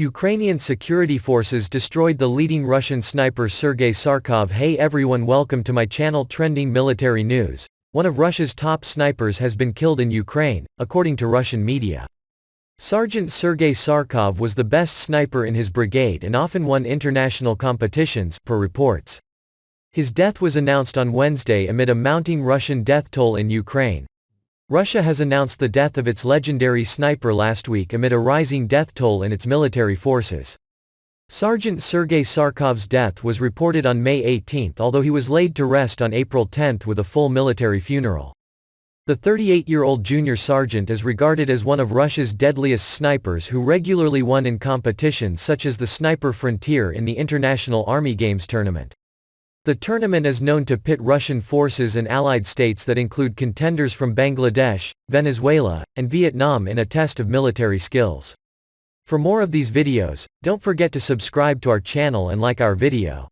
Ukrainian security forces destroyed the leading Russian sniper Sergei Sarkov Hey everyone welcome to my channel Trending Military News. One of Russia's top snipers has been killed in Ukraine, according to Russian media. Sergeant Sergei Sarkov was the best sniper in his brigade and often won international competitions, per reports. His death was announced on Wednesday amid a mounting Russian death toll in Ukraine. Russia has announced the death of its legendary sniper last week amid a rising death toll in its military forces. Sergeant Sergei Sarkov's death was reported on May 18 although he was laid to rest on April 10 with a full military funeral. The 38-year-old junior sergeant is regarded as one of Russia's deadliest snipers who regularly won in competitions such as the Sniper Frontier in the International Army Games tournament. The tournament is known to pit Russian forces and allied states that include contenders from Bangladesh, Venezuela, and Vietnam in a test of military skills. For more of these videos, don't forget to subscribe to our channel and like our video.